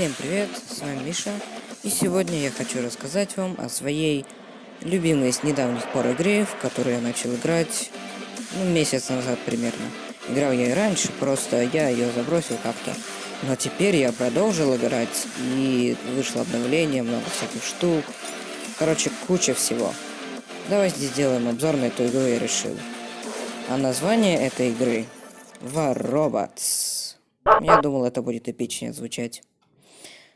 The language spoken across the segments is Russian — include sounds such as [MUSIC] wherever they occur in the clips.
Всем привет, с вами Миша, и сегодня я хочу рассказать вам о своей любимой с недавних пор игре, в которую я начал играть, ну, месяц назад примерно. Играл я и раньше, просто я ее забросил как-то. Но теперь я продолжил играть, и вышло обновление, много всяких штук. Короче, куча всего. Давайте сделаем обзор на эту игру, я решил. А название этой игры War Robots. Я думал, это будет эпичнее звучать.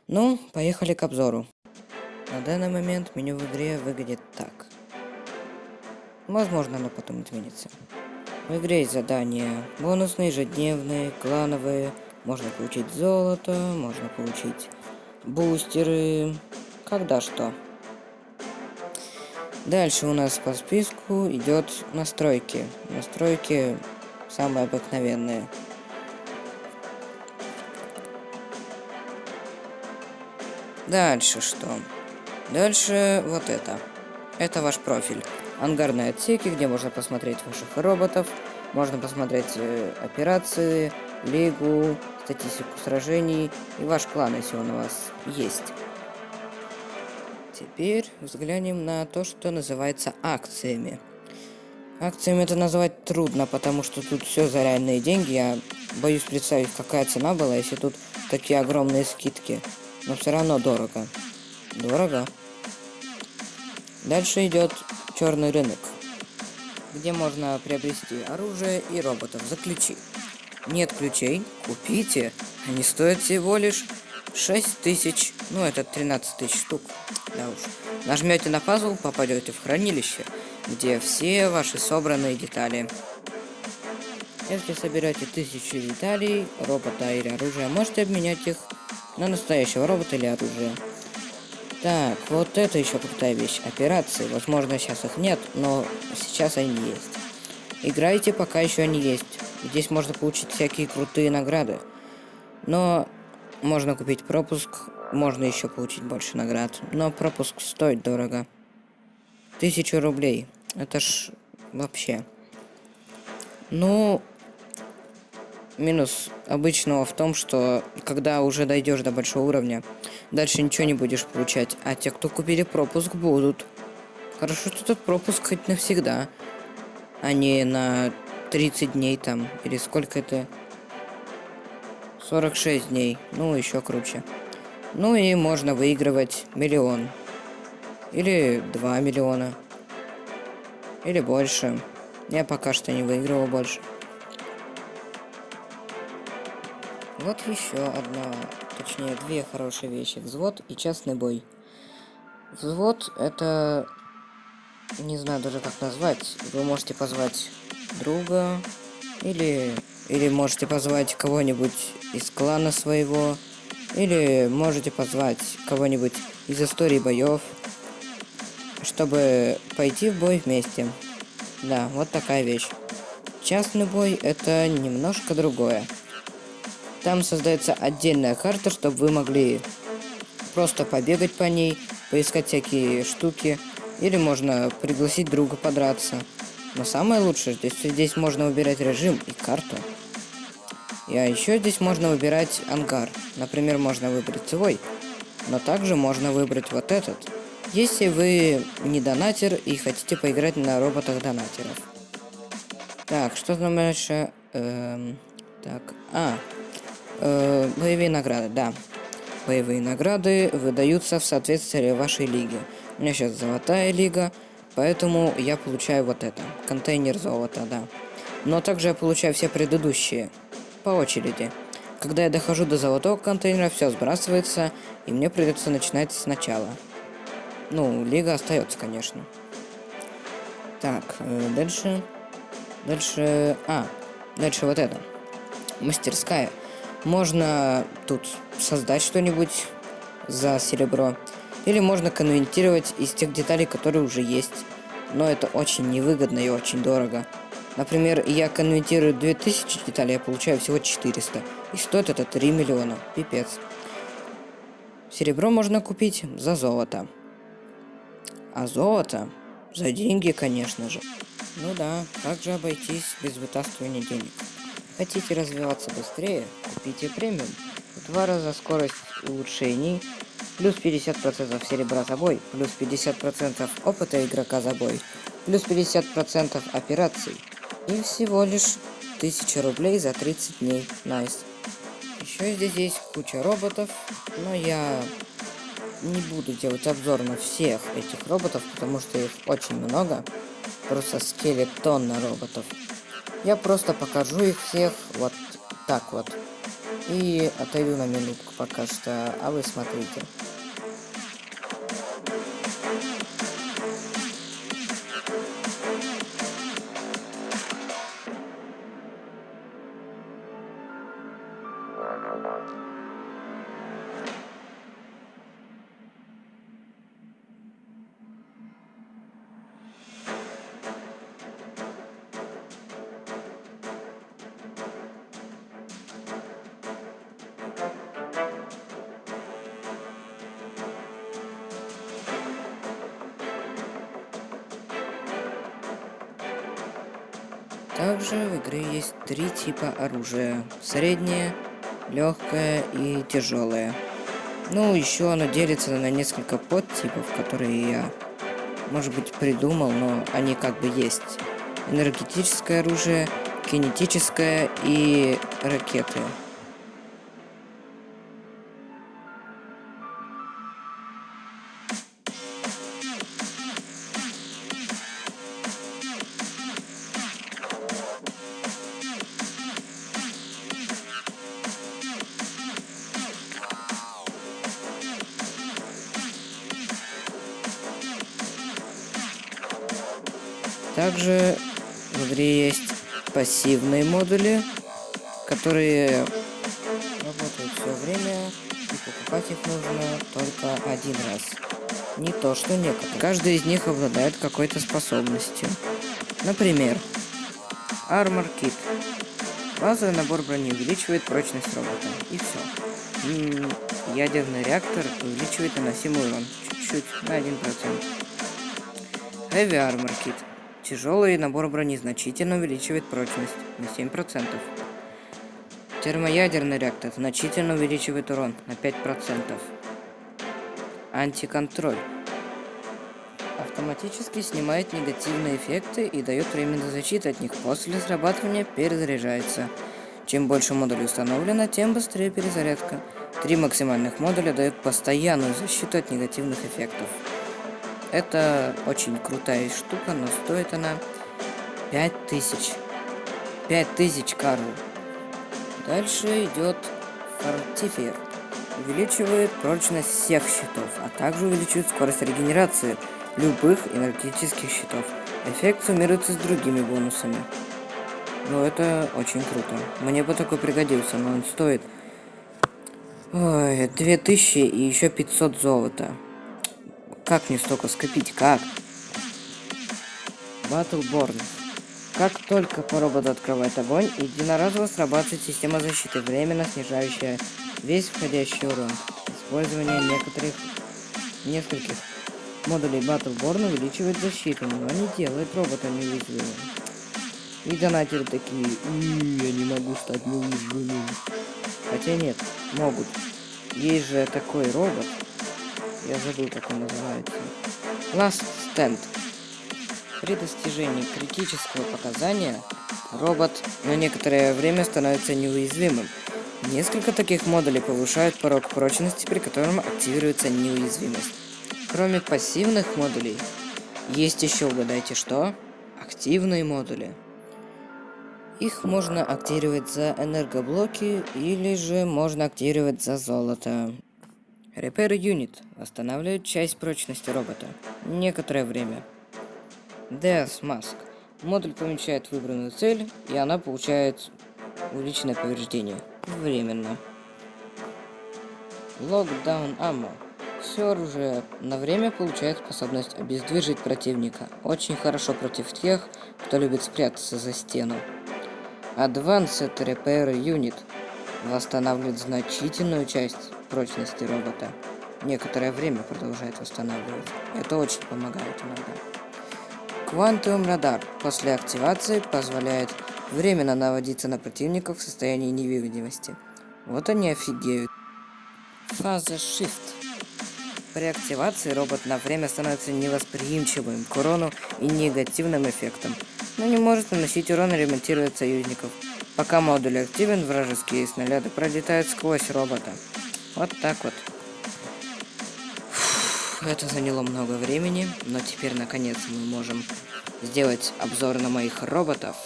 Ну, поехали к обзору. На данный момент меню в игре выглядит так. Возможно, оно потом изменится. В игре есть задания бонусные, ежедневные, клановые. Можно получить золото, можно получить бустеры. Когда что. Дальше у нас по списку идет настройки. Настройки самые обыкновенные. Дальше что? Дальше вот это. Это ваш профиль. Ангарные отсеки, где можно посмотреть ваших роботов, можно посмотреть э, операции, лигу, статистику сражений и ваш клан, если он у вас есть. Теперь взглянем на то, что называется акциями. Акциями это назвать трудно, потому что тут все за реальные деньги. Я боюсь представить, какая цена была, если тут такие огромные скидки но все равно дорого. Дорого. Дальше идет черный рынок, где можно приобрести оружие и роботов за ключи. Нет ключей? Купите. Они стоят всего лишь 6 тысяч, ну это 13 тысяч штук. Да уж. Нажмете на пазл, попадете в хранилище, где все ваши собранные детали. Если соберете тысячи деталей, робота или оружия, можете обменять их на настоящего робота или оружие. Так, вот это еще крутая вещь. Операции. Возможно, сейчас их нет, но сейчас они есть. Играйте, пока еще они есть. Здесь можно получить всякие крутые награды. Но можно купить пропуск, можно еще получить больше наград. Но пропуск стоит дорого. Тысячу рублей. Это ж вообще. Ну, Минус обычного в том, что когда уже дойдешь до большого уровня, дальше ничего не будешь получать, а те, кто купили пропуск, будут. Хорошо, что этот пропуск хоть навсегда, а не на 30 дней там, или сколько это? 46 дней, ну еще круче. Ну и можно выигрывать миллион. Или 2 миллиона. Или больше. Я пока что не выигрывал больше. Вот еще одна, точнее две хорошие вещи. Взвод и частный бой. Взвод это... Не знаю даже как назвать. Вы можете позвать друга. Или... Или можете позвать кого-нибудь из клана своего. Или можете позвать кого-нибудь из истории боев. Чтобы пойти в бой вместе. Да, вот такая вещь. Частный бой это немножко другое. Там создается отдельная карта, чтобы вы могли просто побегать по ней, поискать всякие штуки, или можно пригласить друга подраться. Но самое лучшее, здесь, здесь можно выбирать режим и карту. И а еще здесь можно выбирать ангар. Например, можно выбрать свой, но также можно выбрать вот этот. Если вы не донатер и хотите поиграть на роботах донатеров. Так, что там дальше? Эм, так, а, Э, боевые награды, да. Боевые награды выдаются в соответствии вашей лиги. У меня сейчас золотая лига, поэтому я получаю вот это. Контейнер золота, да. Но также я получаю все предыдущие. По очереди. Когда я дохожу до золотого контейнера, все сбрасывается, и мне придется начинать сначала. Ну, лига остается, конечно. Так, э, дальше. Дальше... А, дальше вот это. Мастерская. Можно тут создать что-нибудь за серебро. Или можно конвертировать из тех деталей, которые уже есть. Но это очень невыгодно и очень дорого. Например, я конвертирую 2000 деталей, я получаю всего 400. И стоит это 3 миллиона. Пипец. Серебро можно купить за золото. А золото за деньги, конечно же. Ну да, как же обойтись без вытаскивания денег? Хотите развиваться быстрее? Купите премиум. В два раза скорость улучшений, плюс 50% серебра за бой, плюс 50% опыта игрока за бой, плюс 50% операций. И всего лишь 1000 рублей за 30 дней. Nice. Еще здесь есть куча роботов, но я не буду делать обзор на всех этих роботов, потому что их очень много. Просто скелетон на роботов. Я просто покажу их всех вот так вот. И отойду на минутку пока что, а вы смотрите. Также в игре есть три типа оружия. Среднее, легкое и тяжелое. Ну, еще оно делится на несколько подтипов, которые я, может быть, придумал, но они как бы есть. Энергетическое оружие, кинетическое и ракеты. Пассивные модули, которые работают все время, и покупать их нужно только один раз. Не то, что некоторые. Каждый из них обладает какой-то способностью. Например, Armor Kit. Базовый набор брони увеличивает прочность робота. И все. Ядерный реактор увеличивает наносимый урон. Чуть-чуть, на 1%. Heavy Armor Kit. Тяжелый набор брони значительно увеличивает прочность на 7%. Термоядерный реактор значительно увеличивает урон на 5%. Антиконтроль. Автоматически снимает негативные эффекты и дает временную защиту от них после срабатывания перезаряжается. Чем больше модулей установлено, тем быстрее перезарядка. Три максимальных модуля дают постоянную защиту от негативных эффектов. Это очень крутая штука, но стоит она 5000. 5000, Карл. Дальше идет Фортифер. Увеличивает прочность всех щитов, а также увеличивает скорость регенерации любых энергетических щитов. Эффект суммируется с другими бонусами. Ну, это очень круто. Мне бы такой пригодился, но он стоит... Ой, 2000 и еще 500 золота. Как мне столько скопить? Как? Battleborn. Как только по роботу открывает огонь, единоразово срабатывает система защиты, временно снижающая весь входящий урон. Использование некоторых, нескольких модулей Battleborn увеличивает защиту, но не делает робота неуязвимым. И донатеры такие, я не могу стать неуязвимым. Хотя нет, могут. Есть же такой робот, я забыл, как он называется. Last Stand. При достижении критического показания робот на некоторое время становится неуязвимым. Несколько таких модулей повышают порог прочности, при котором активируется неуязвимость. Кроме пассивных модулей, есть еще, угадайте что? Активные модули. Их можно активировать за энергоблоки или же можно активировать за золото. Repair Unit восстанавливает часть прочности робота. Некоторое время. Death Mask. Модуль помечает выбранную цель, и она получает увеличенное повреждение. Временно. Lockdown Ammo. Все оружие на время получает способность обездвижить противника. Очень хорошо против тех, кто любит спрятаться за стену. Advanced Repair Unit восстанавливает значительную часть прочности робота. Некоторое время продолжает восстанавливать. Это очень помогает иногда. Quantum Radar после активации позволяет временно наводиться на противников в состоянии невидимости. Вот они офигеют. Фаза Shift. При активации робот на время становится невосприимчивым к урону и негативным эффектам, но не может наносить урон и ремонтировать союзников. Пока модуль активен, вражеские снаряды пролетают сквозь робота. Вот так вот. Фух, это заняло много времени, но теперь наконец мы можем сделать обзор на моих роботов.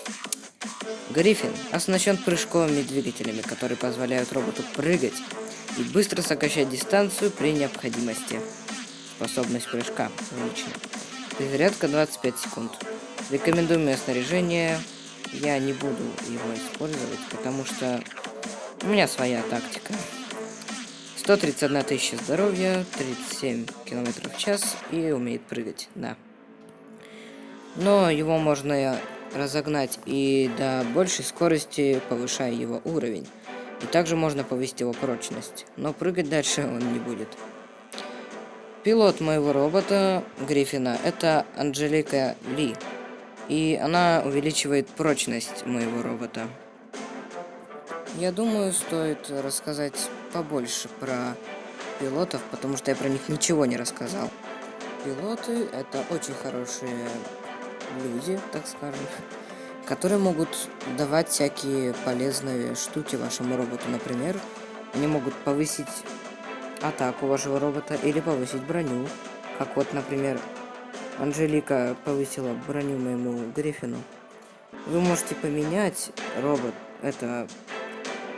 Гриффин оснащен прыжковыми двигателями, которые позволяют роботу прыгать и быстро сокращать дистанцию при необходимости. Способность прыжка увеличена. Перезарядка 25 секунд. Рекомендуемое снаряжение я не буду его использовать, потому что у меня своя тактика. 131 тысяча здоровья, 37 километров в час и умеет прыгать, да. Но его можно разогнать и до большей скорости, повышая его уровень. И также можно повысить его прочность, но прыгать дальше он не будет. Пилот моего робота Гриффина это Анжелика Ли. И она увеличивает прочность моего робота. Я думаю, стоит рассказать побольше про пилотов, потому что я про них ничего не рассказал. Пилоты это очень хорошие люди, так скажем, которые могут давать всякие полезные штуки вашему роботу. Например, они могут повысить атаку вашего робота или повысить броню. Как вот, например, Анжелика повысила броню моему Гриффину. Вы можете поменять робот, это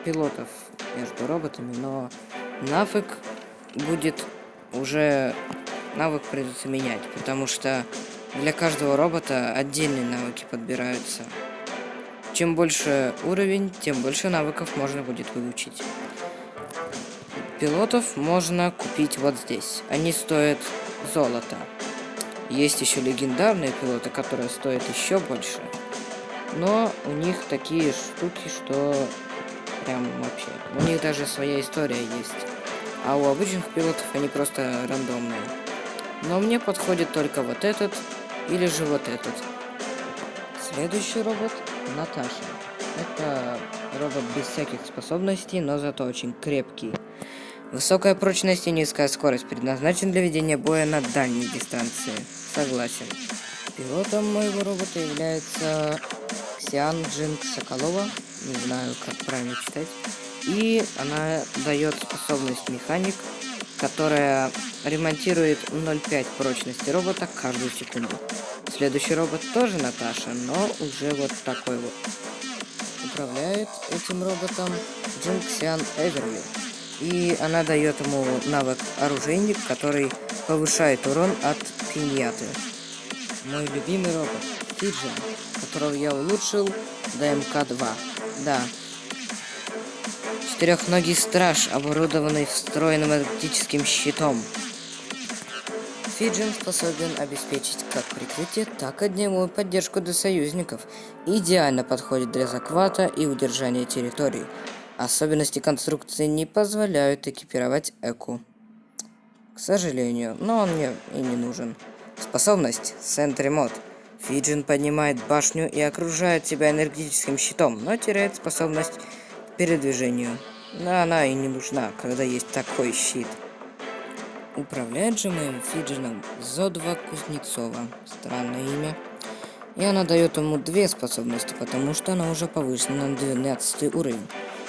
пилотов между роботами, но навык будет уже навык придется менять, потому что для каждого робота отдельные навыки подбираются. Чем больше уровень, тем больше навыков можно будет выучить. Пилотов можно купить вот здесь. Они стоят золото. Есть еще легендарные пилоты, которые стоят еще больше. Но у них такие штуки, что прям вообще. У них даже своя история есть. А у обычных пилотов они просто рандомные. Но мне подходит только вот этот или же вот этот. Следующий робот Наташа. Это робот без всяких способностей, но зато очень крепкий. Высокая прочность и низкая скорость предназначен для ведения боя на дальней дистанции. Согласен. Пилотом моего робота является Ксиан Джинг Соколова. Не знаю, как правильно читать. И она дает способность механик, которая ремонтирует 0,5 прочности робота каждую секунду. Следующий робот тоже Наташа, но уже вот такой вот. Управляет этим роботом Джинксиан Эверли. И она дает ему навык оружейник, который повышает урон от пиньяты. Мой любимый робот, Фиджин, которого я улучшил до МК-2. Да, Четырехногий страж, оборудованный встроенным энергетическим щитом. Фиджин способен обеспечить как прикрытие, так и огневую поддержку для союзников. Идеально подходит для захвата и удержания территорий. Особенности конструкции не позволяют экипировать Эку. К сожалению, но он мне и не нужен. Способность Сентри Мод. Фиджин поднимает башню и окружает себя энергетическим щитом, но теряет способность к передвижению. Но она и не нужна, когда есть такой щит. Управляет же моим Фиджином Зодва Кузнецова. Странное имя. И она дает ему две способности, потому что она уже повышена на 12 уровень.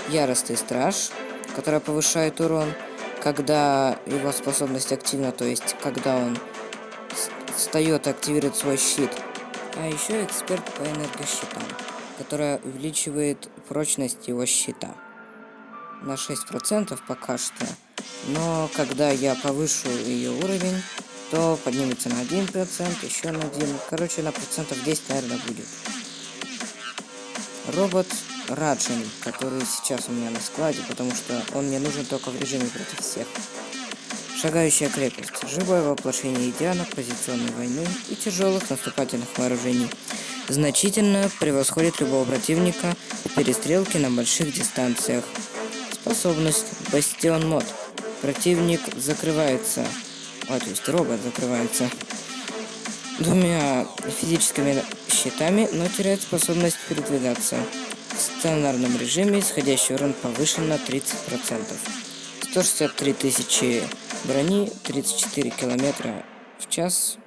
Яростный страж, которая повышает урон, когда его способность активна, то есть когда он встает и активирует свой щит. А еще эксперт по энергощитам, которая увеличивает прочность его щита на 6% пока что. Но когда я повышу ее уровень, то поднимется на 1%, еще на 1. Короче, на процентов 10, наверное, будет. Робот Раджин, который сейчас у меня на складе, потому что он мне нужен только в режиме против всех. Шагающая крепость. Живое воплощение идеалов позиционной войны и тяжелых наступательных вооружений. Значительно превосходит любого противника в перестрелке на больших дистанциях. Способность Бастион Мод. Противник закрывается, а, то есть робот закрывается двумя физическими щитами, но теряет способность передвигаться. В стационарном режиме исходящий урон повышен на 30%. 163 тысячи брони, 34 километра в час.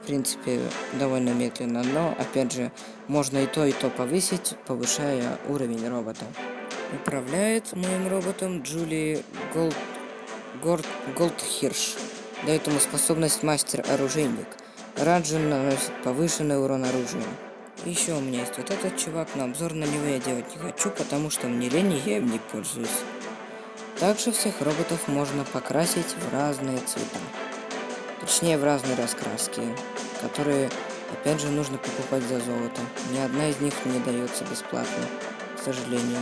В принципе, довольно медленно, но, опять же, можно и то, и то повысить, повышая уровень робота. Управляет моим роботом Джули Голд... Горд... Голдхирш. Дает ему способность мастер-оружейник. Раджин наносит повышенный урон оружием. Еще у меня есть вот этот чувак, но обзор на него я делать не хочу, потому что мне лень и я им не пользуюсь. Также всех роботов можно покрасить в разные цвета. Точнее, в разные раскраски, которые, опять же, нужно покупать за золото. Ни одна из них не дается бесплатно, к сожалению.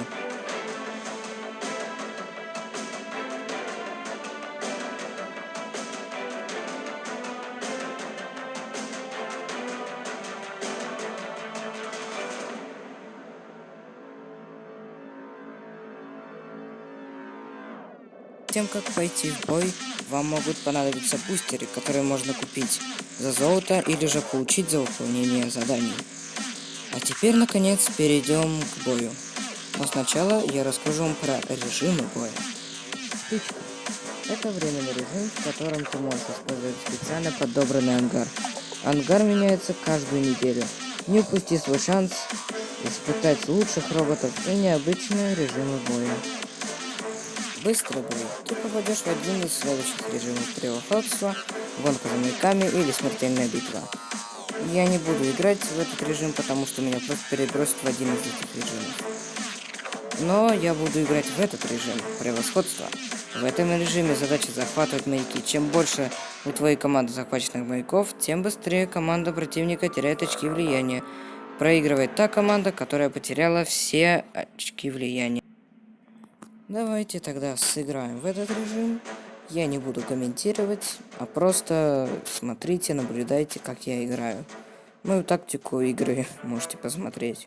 Тем, как пойти в бой, вам могут понадобиться бустеры, которые можно купить за золото или же получить за выполнение заданий. А теперь, наконец, перейдем к бою. Но сначала я расскажу вам про режимы боя. Стычка. Это временный режим, в котором ты можешь использовать специально подобранный ангар. Ангар меняется каждую неделю. Не упусти свой шанс испытать лучших роботов и необычные режимы боя. Быстрый бой. Ты попадешь в один из следующих режимов превосходства, гонка за или смертельная битва. Я не буду играть в этот режим, потому что меня просто перебросят в один из этих режимов. Но я буду играть в этот режим превосходства. В этом режиме задача захватывать маяки. Чем больше у твоей команды захваченных маяков, тем быстрее команда противника теряет очки влияния. Проигрывает та команда, которая потеряла все очки влияния. Давайте тогда сыграем в этот режим. Я не буду комментировать, а просто смотрите, наблюдайте, как я играю. Мою тактику игры [LAUGHS] можете посмотреть.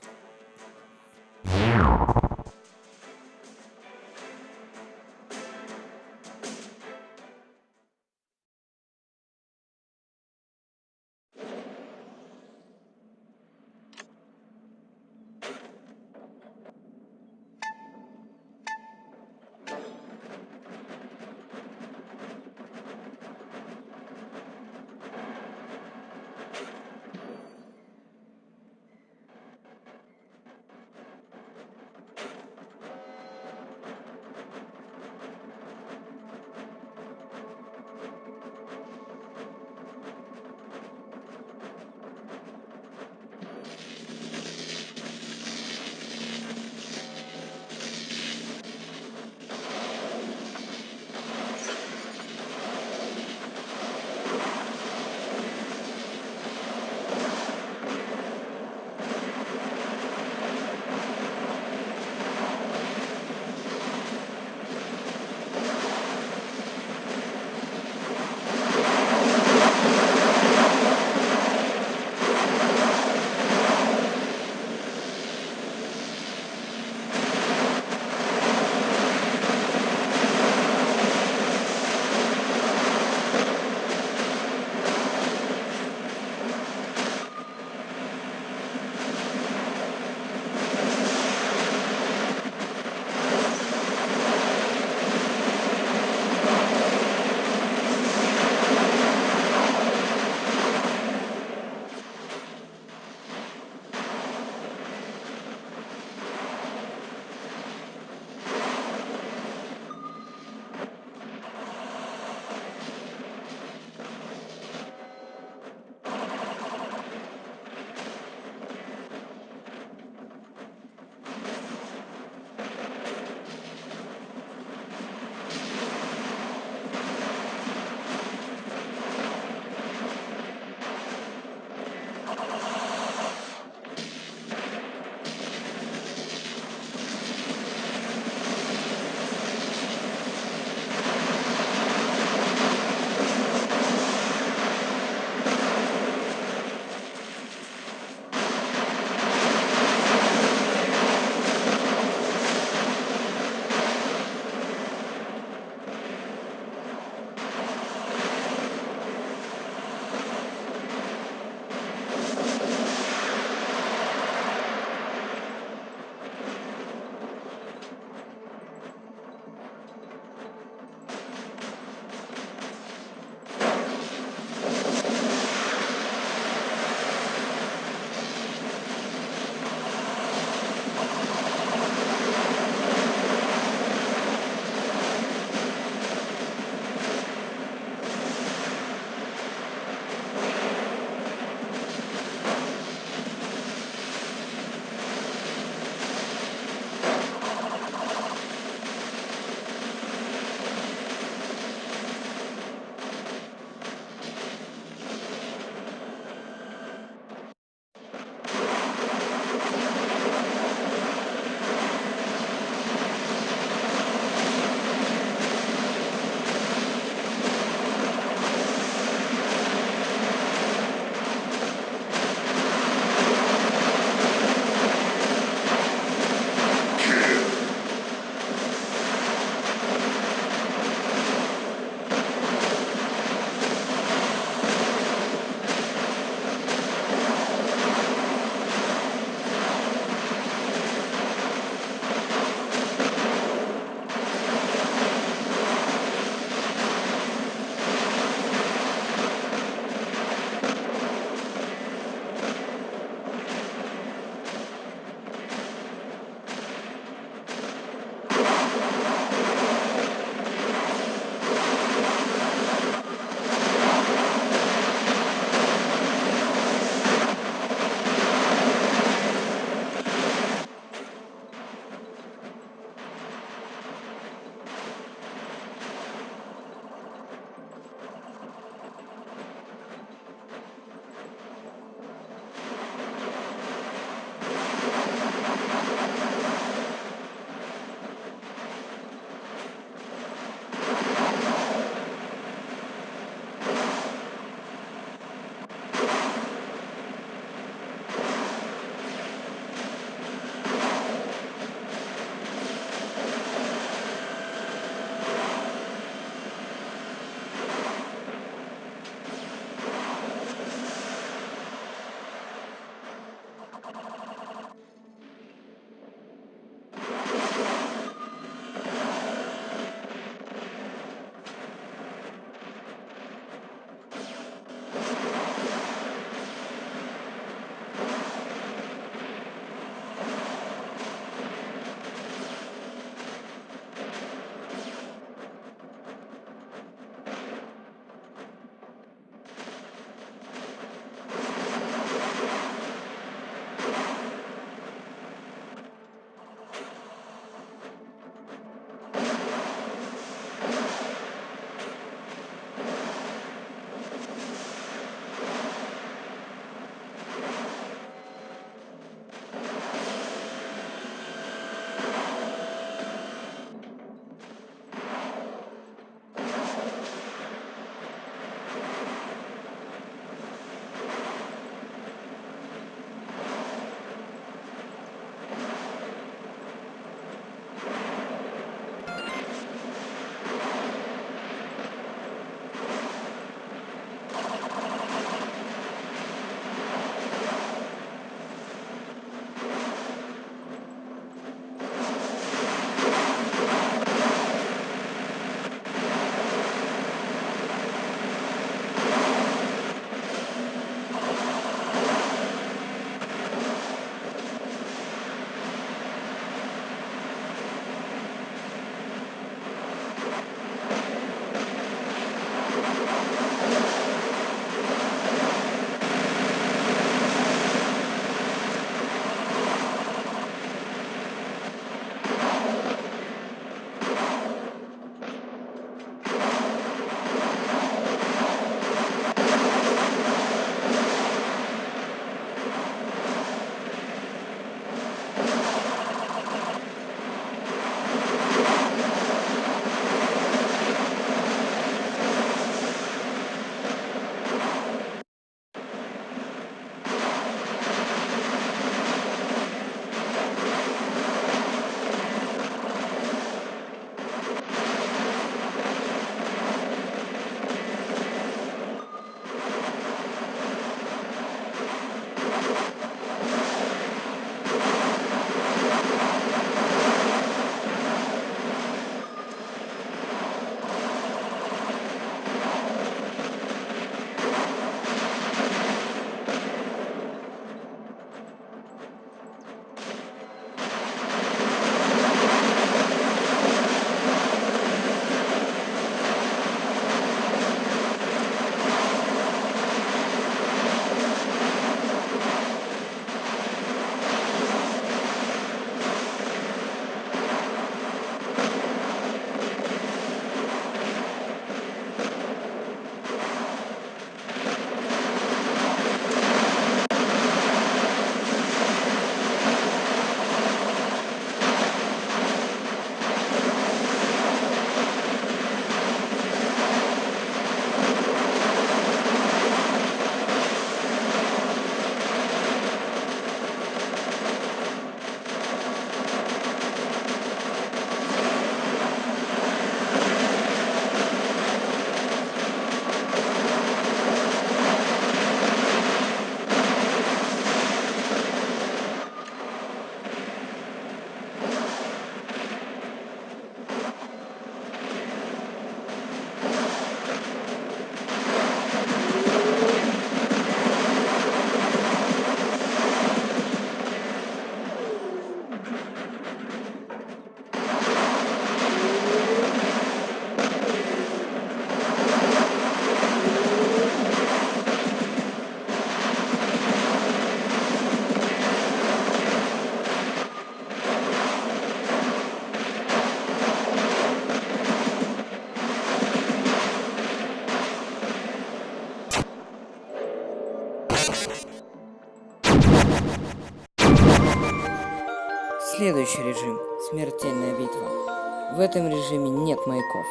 В этом режиме нет маяков,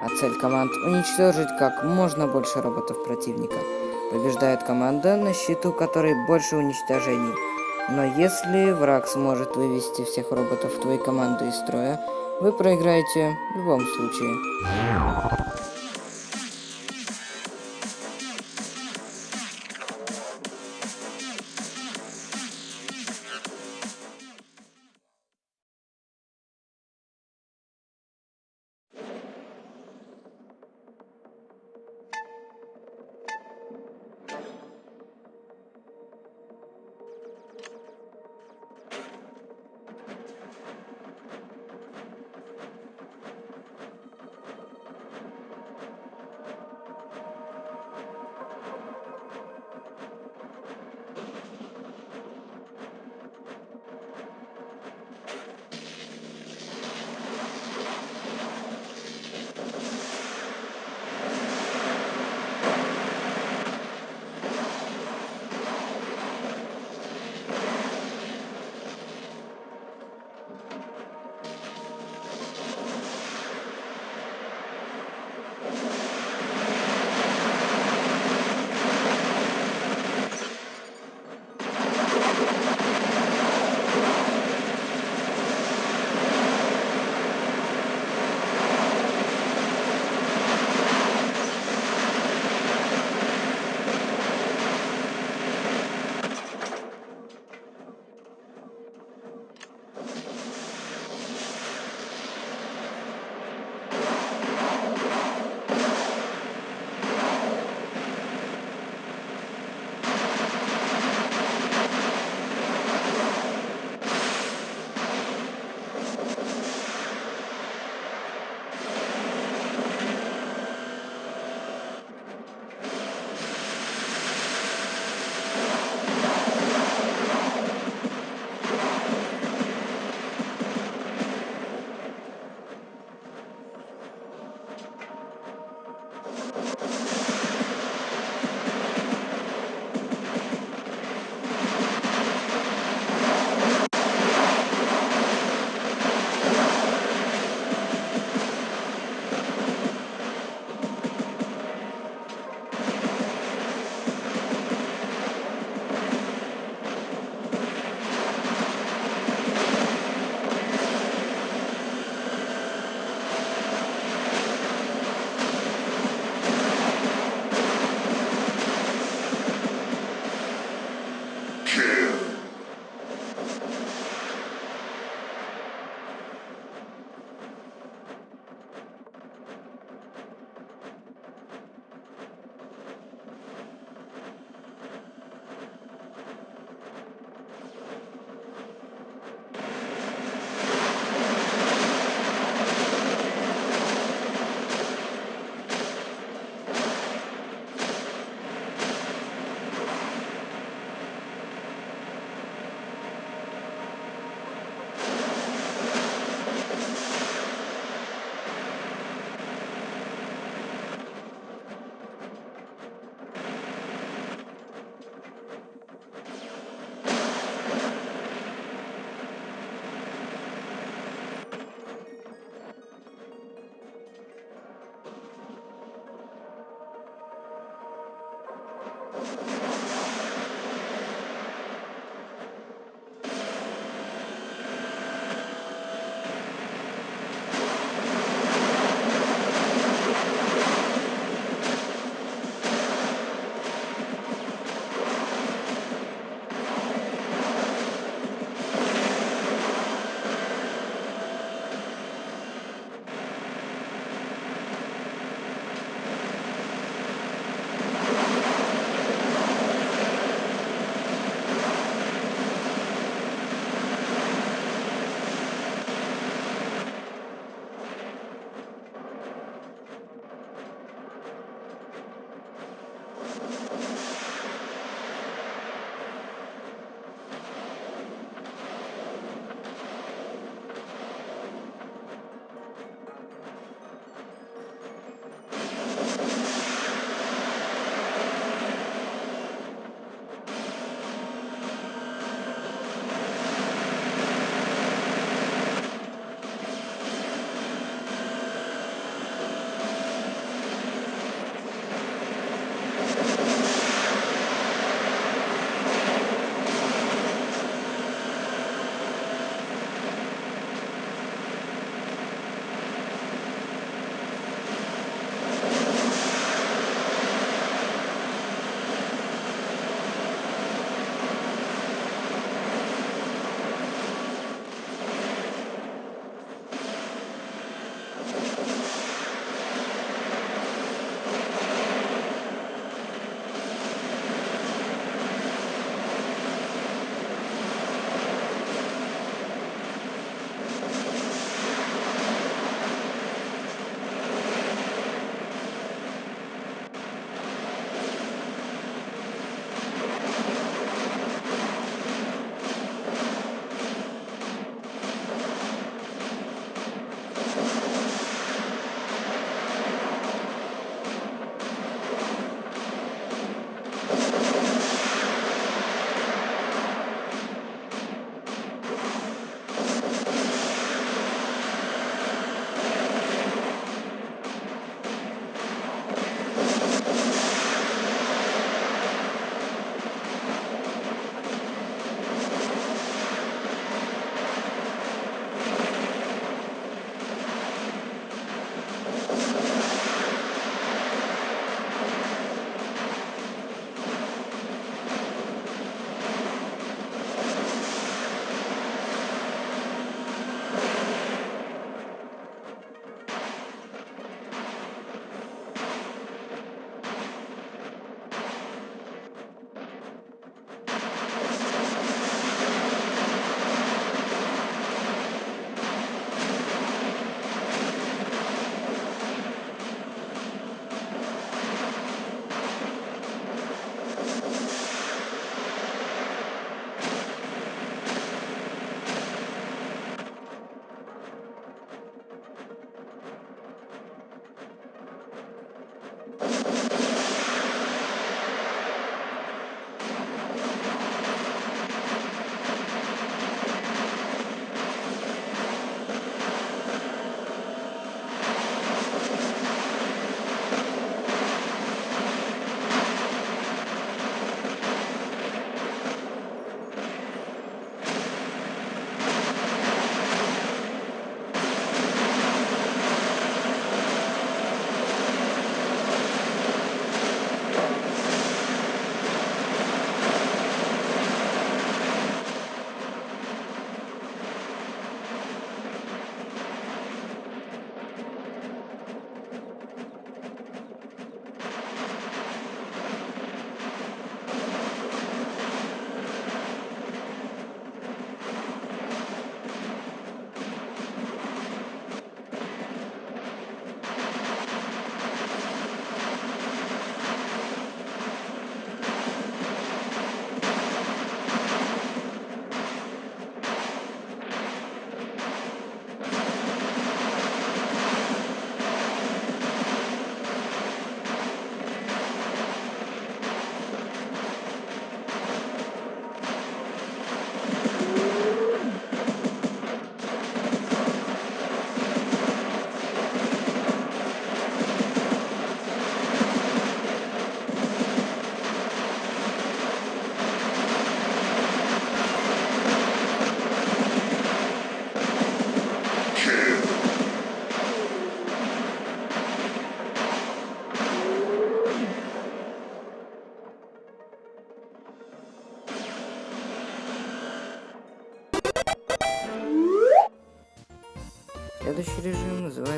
а цель команд – уничтожить как можно больше роботов противника. Побеждает команда, на счету которой больше уничтожений. Но если враг сможет вывести всех роботов твоей команды из строя, вы проиграете в любом случае.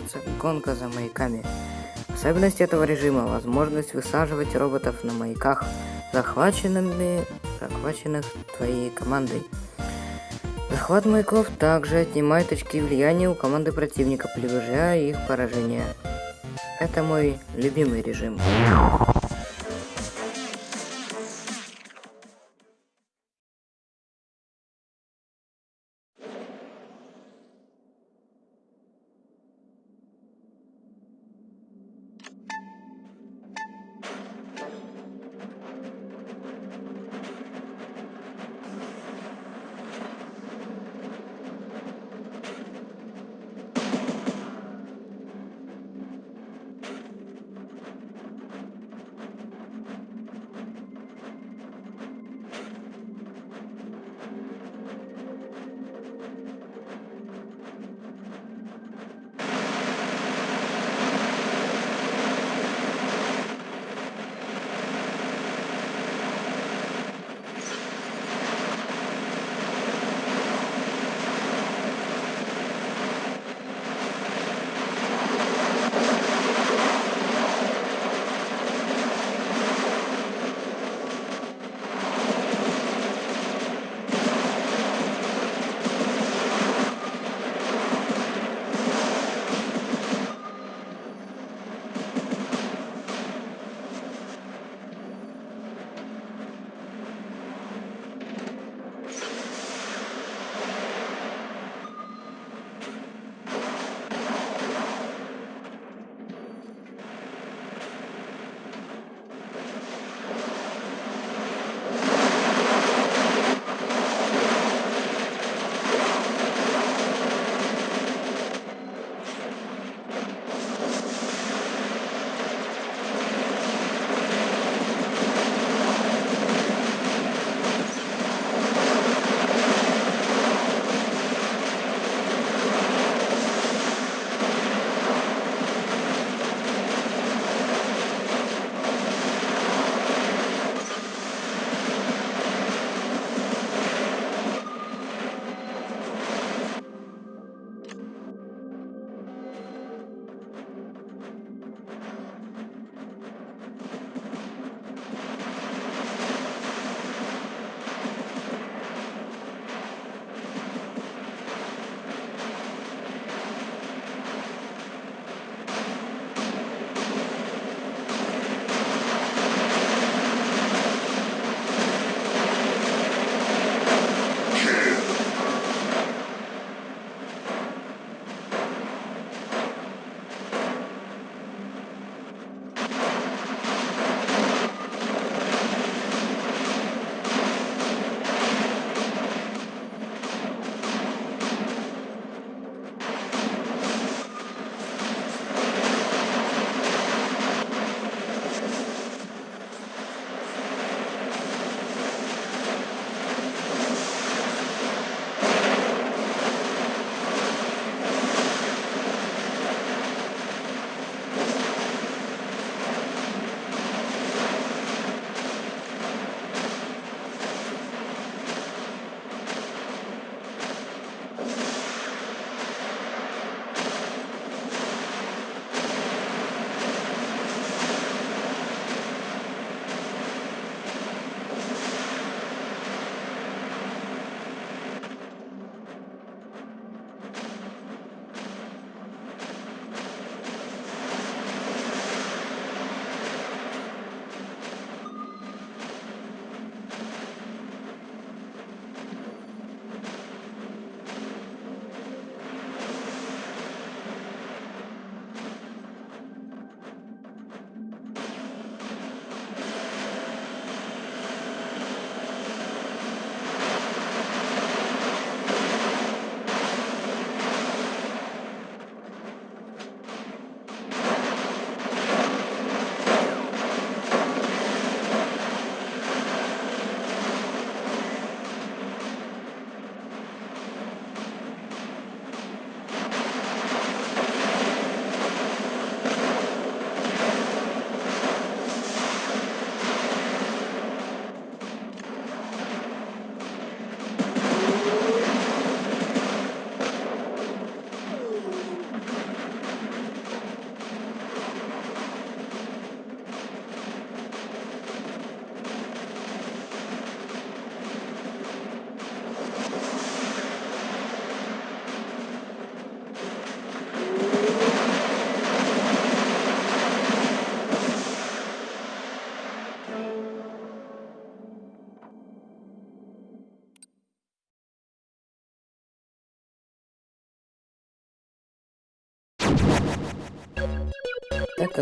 Называется гонка за маяками. Особенность этого режима – возможность высаживать роботов на маяках, захваченными, захваченных твоей командой. Захват маяков также отнимает очки влияния у команды противника, приближая их поражение. Это мой любимый режим.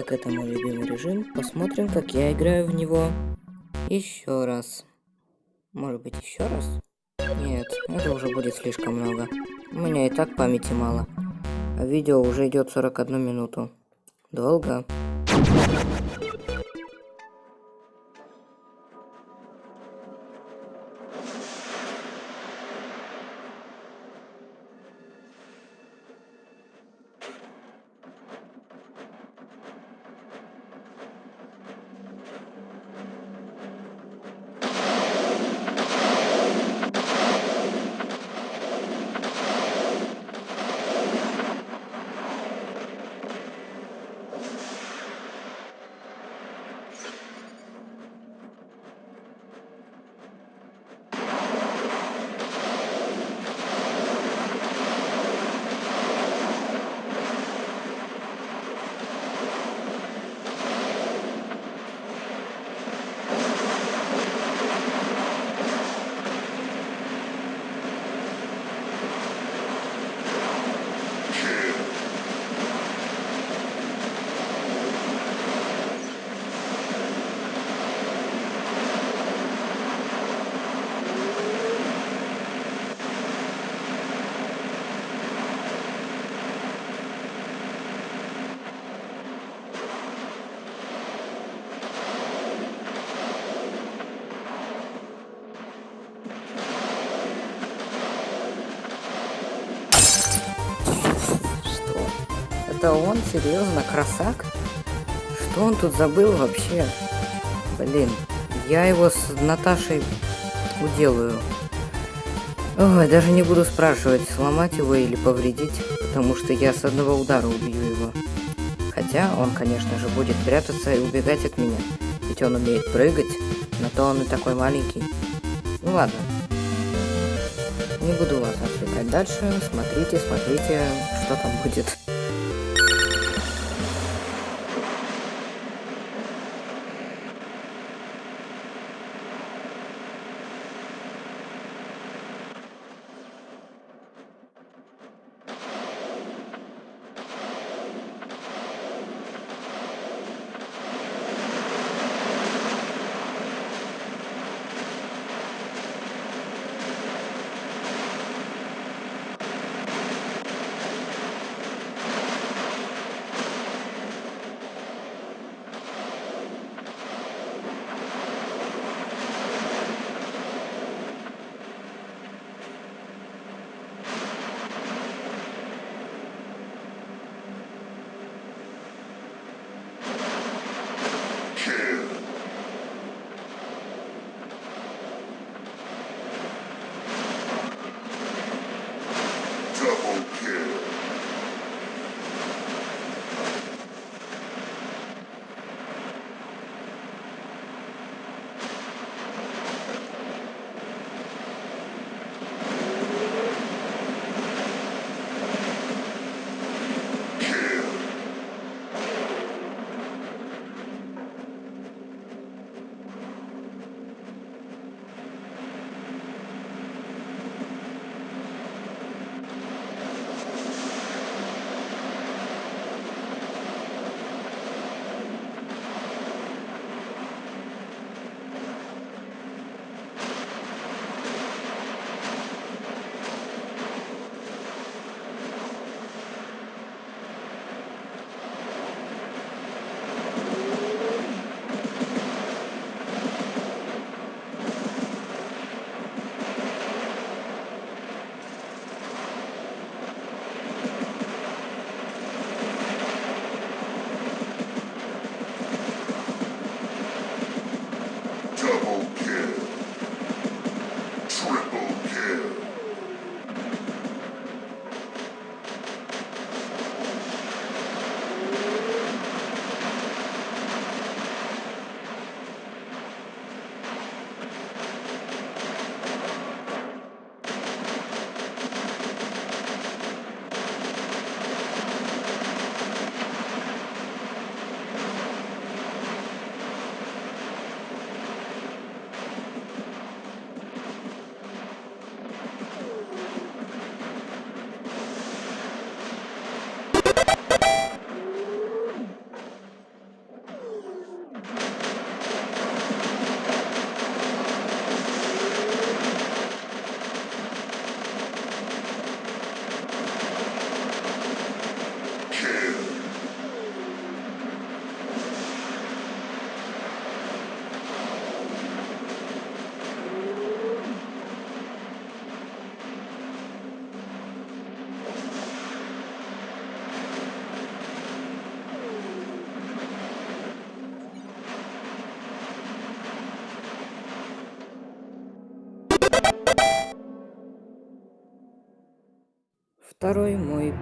Как это мой любимый режим, посмотрим, как я играю в него еще раз. Может быть, еще раз? Нет, это уже будет слишком много. У меня и так памяти мало. А видео уже идет 41 минуту. Долго. Это он? Серьезно? Красак? Что он тут забыл вообще? Блин, я его с Наташей уделаю. Ой, даже не буду спрашивать, сломать его или повредить, потому что я с одного удара убью его. Хотя он, конечно же, будет прятаться и убегать от меня, ведь он умеет прыгать, на то он и такой маленький. Ну ладно. Не буду вас отвлекать дальше, смотрите, смотрите, что там будет.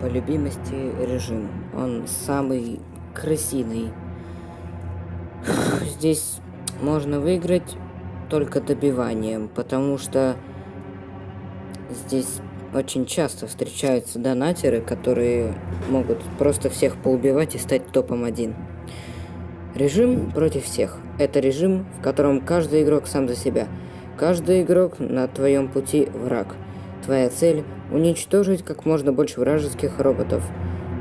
По любимости режим. Он самый крысиный. Здесь можно выиграть только добиванием, потому что здесь очень часто встречаются донатеры, которые могут просто всех поубивать и стать топом один. Режим против всех. Это режим, в котором каждый игрок сам за себя. Каждый игрок на твоем пути враг. Твоя цель – уничтожить как можно больше вражеских роботов.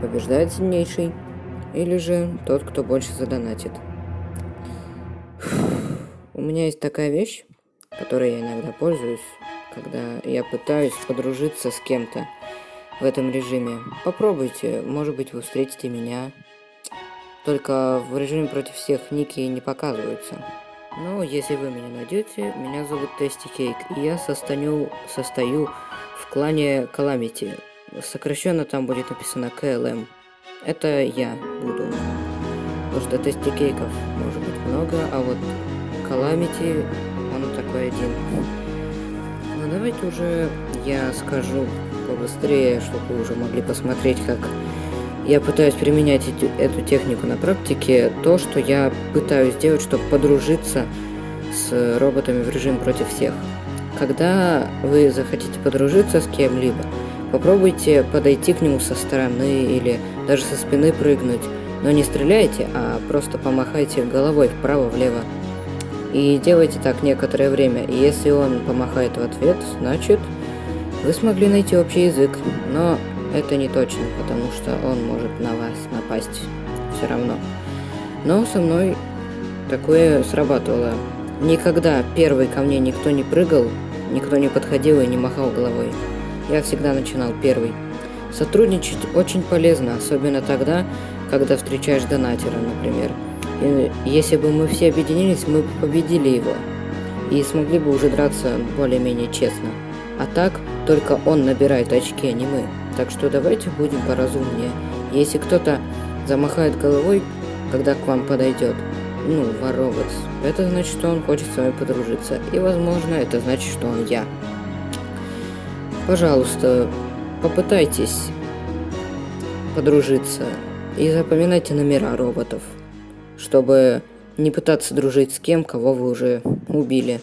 Побеждает сильнейший, или же тот, кто больше задонатит. У меня есть такая вещь, которой я иногда пользуюсь, когда я пытаюсь подружиться с кем-то в этом режиме. Попробуйте, может быть вы встретите меня. Только в режиме против всех ники не показываются. Но если вы меня найдете, меня зовут Тести Кейк, и я состою, состою клане Calamity. Сокращенно там будет написано КЛМ. Это я буду. Потому что Тести Кейков может быть много, а вот Calamity, он такой один. Ну давайте уже я скажу побыстрее, чтобы вы уже могли посмотреть, как я пытаюсь применять эти, эту технику на практике. То, что я пытаюсь сделать, чтобы подружиться с роботами в режим против всех. Когда вы захотите подружиться с кем-либо, попробуйте подойти к нему со стороны или даже со спины прыгнуть. Но не стреляйте, а просто помахайте головой вправо-влево. И делайте так некоторое время. И если он помахает в ответ, значит вы смогли найти общий язык. Но это не точно, потому что он может на вас напасть все равно. Но со мной такое срабатывало. Никогда первый ко мне никто не прыгал, никто не подходил и не махал головой. Я всегда начинал первый. Сотрудничать очень полезно, особенно тогда, когда встречаешь донатера, например. И если бы мы все объединились, мы бы победили его. И смогли бы уже драться более-менее честно. А так, только он набирает очки, а не мы. Так что давайте будем поразумнее. Если кто-то замахает головой, когда к вам подойдет, ну, воровец, это значит, что он хочет с вами подружиться. И, возможно, это значит, что он я. Пожалуйста, попытайтесь подружиться и запоминайте номера роботов, чтобы не пытаться дружить с кем, кого вы уже убили.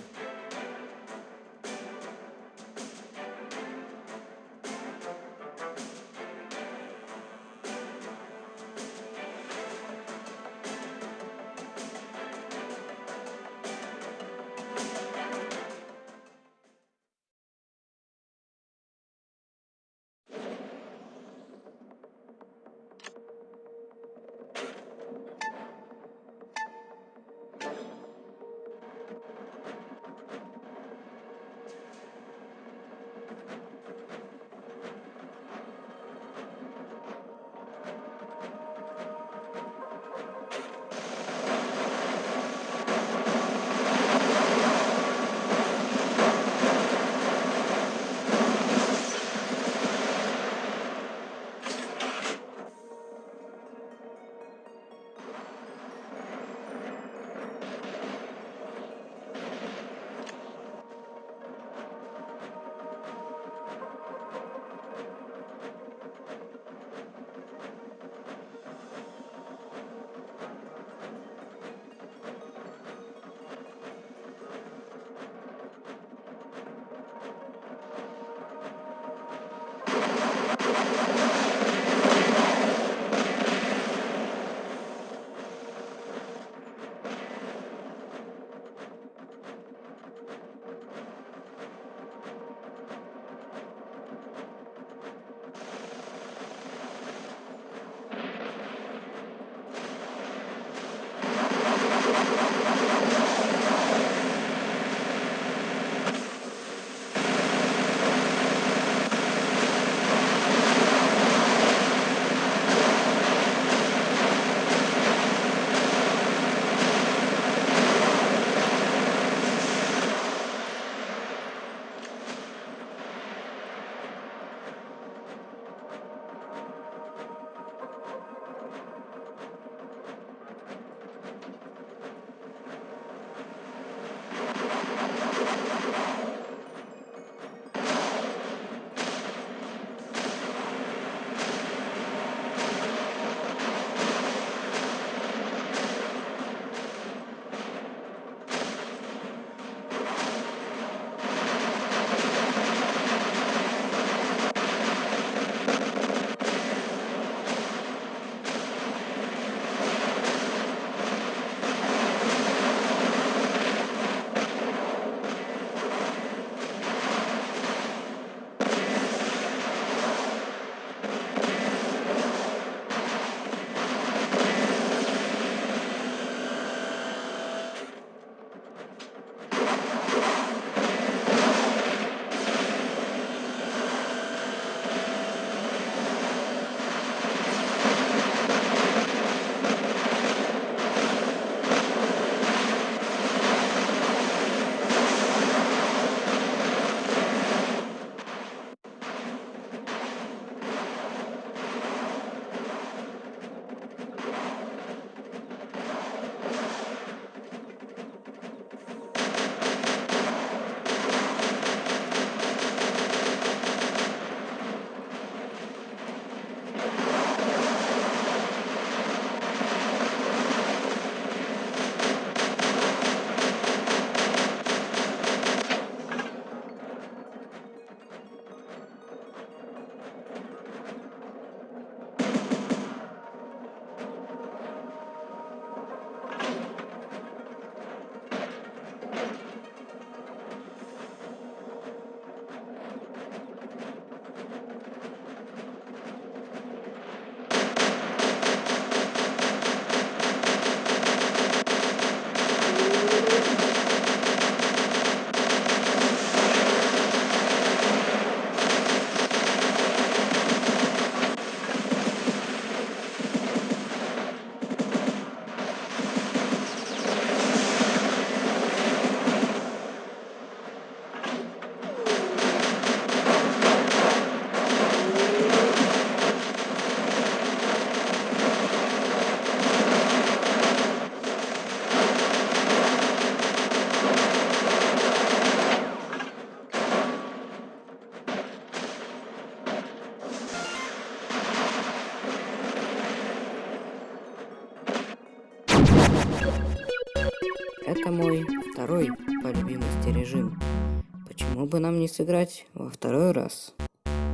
Бы нам не сыграть во второй раз?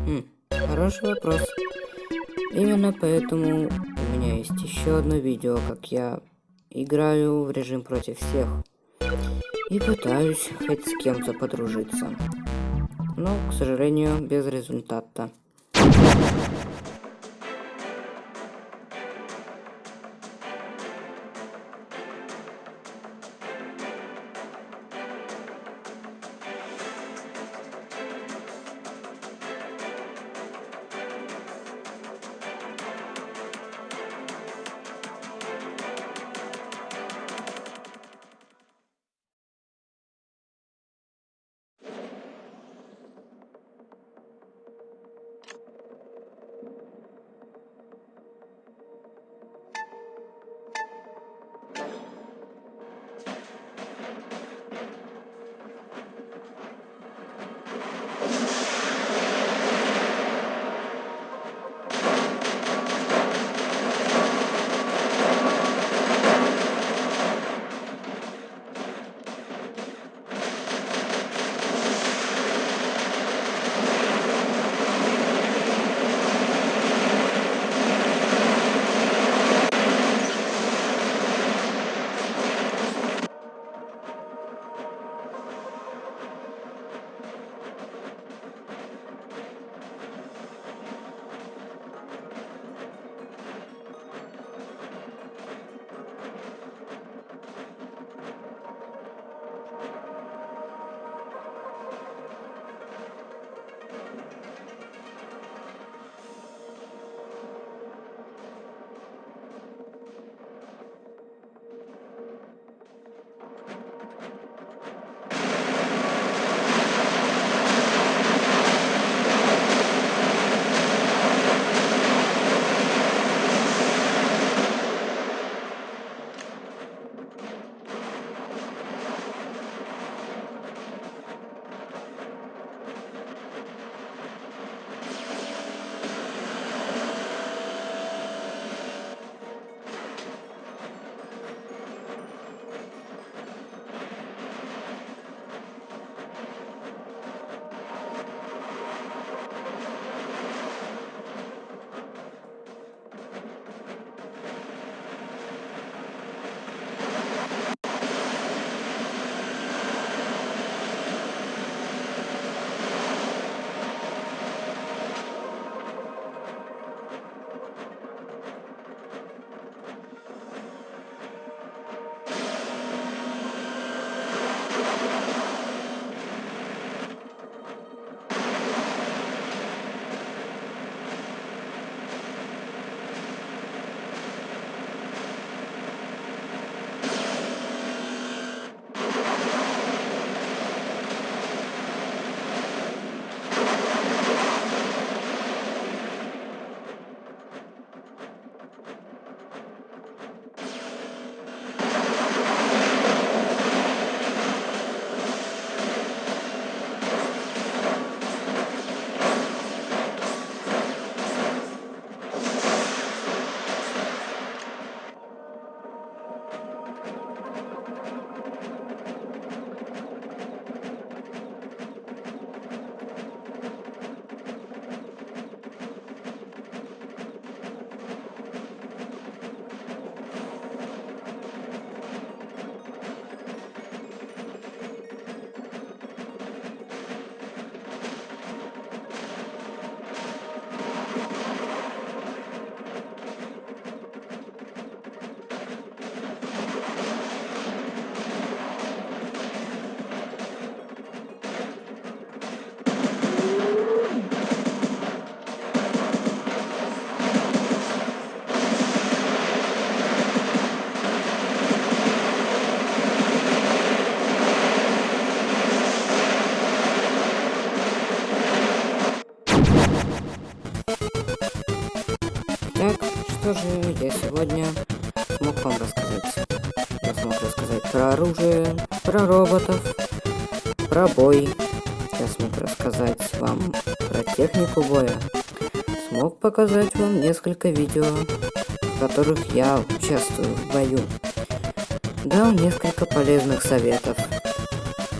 Хм, хороший вопрос. Именно поэтому у меня есть еще одно видео, как я играю в режим против всех. И пытаюсь хоть с кем-то подружиться. Но, к сожалению, без результата. Что же я сегодня смог вам рассказать? Я смог рассказать про оружие, про роботов, про бой. Я смог рассказать вам про технику боя. Смог показать вам несколько видео, в которых я участвую в бою. дал несколько полезных советов.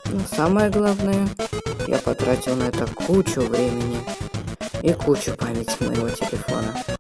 Но самое главное, я потратил на это кучу времени и кучу памяти моего телефона.